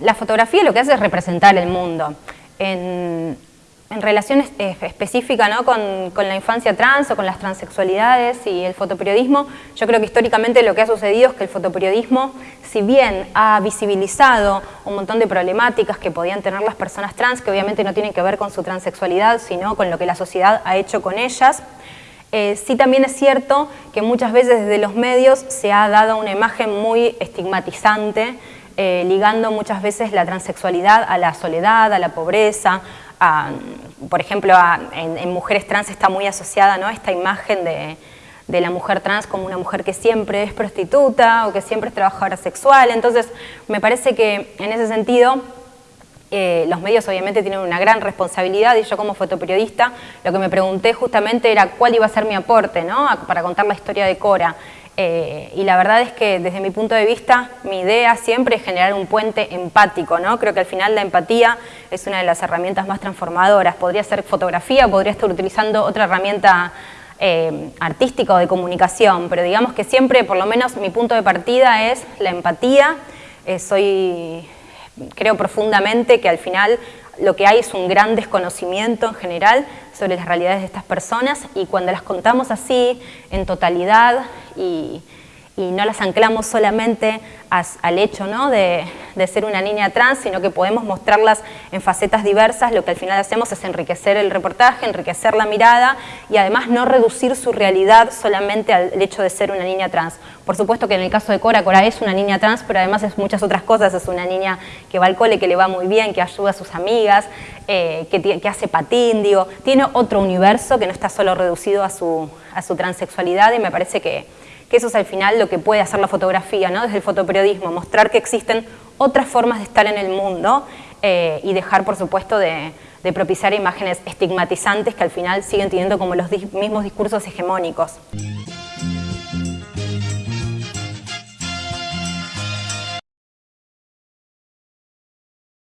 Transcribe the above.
la fotografía lo que hace es representar el mundo. En, en relación eh, específica ¿no? con, la infancia trans o con las transexualidades y el fotoperiodismo, yo creo que históricamente lo que ha sucedido es que el fotoperiodismo, si bien ha visibilizado un montón de problemáticas que podían tener las personas trans, que obviamente no tienen que ver con su transexualidad, sino con lo que la sociedad ha hecho con ellas, eh, sí también es cierto que muchas veces desde los medios se ha dado una imagen muy estigmatizante, eh, ligando muchas veces la transexualidad a la soledad, a la pobreza, por ejemplo, en, mujeres trans está muy asociada ¿no? esta imagen de, la mujer trans como una mujer que siempre es prostituta o que siempre es trabajadora sexual. Entonces, me parece que en ese sentido eh, los medios obviamente tienen una gran responsabilidad y yo como fotoperiodista lo que me pregunté justamente era cuál iba a ser mi aporte ¿no? para contar la historia de Cora. Eh, y la verdad es que desde mi punto de vista, mi idea siempre es generar un puente empático, ¿no? Creo que al final la empatía es una de las herramientas más transformadoras. Podría ser fotografía, podría estar utilizando otra herramienta eh, artística o de comunicación, pero digamos que siempre, por lo menos mi punto de partida es la empatía. Eh, soy, creo profundamente que al final lo que hay es un gran desconocimiento en general sobre las realidades de estas personas y cuando las contamos así, en totalidad y, y no las anclamos solamente al hecho ¿no? de, ser una niña trans, sino que podemos mostrarlas en facetas diversas, lo que al final hacemos es enriquecer el reportaje, enriquecer la mirada y además no reducir su realidad solamente al hecho de ser una niña trans. Por supuesto que en el caso de Cora, Cora es una niña trans, pero además es muchas otras cosas, es una niña que va al cole, que le va muy bien, que ayuda a sus amigas, eh, que, hace patín, tiene otro universo que no está solo reducido a su, a su transexualidad y me parece que que eso es al final lo que puede hacer la fotografía, ¿no? desde el fotoperiodismo, mostrar que existen otras formas de estar en el mundo eh, y dejar, por supuesto, de, de, propiciar imágenes estigmatizantes que al final siguen teniendo como los mismos discursos hegemónicos.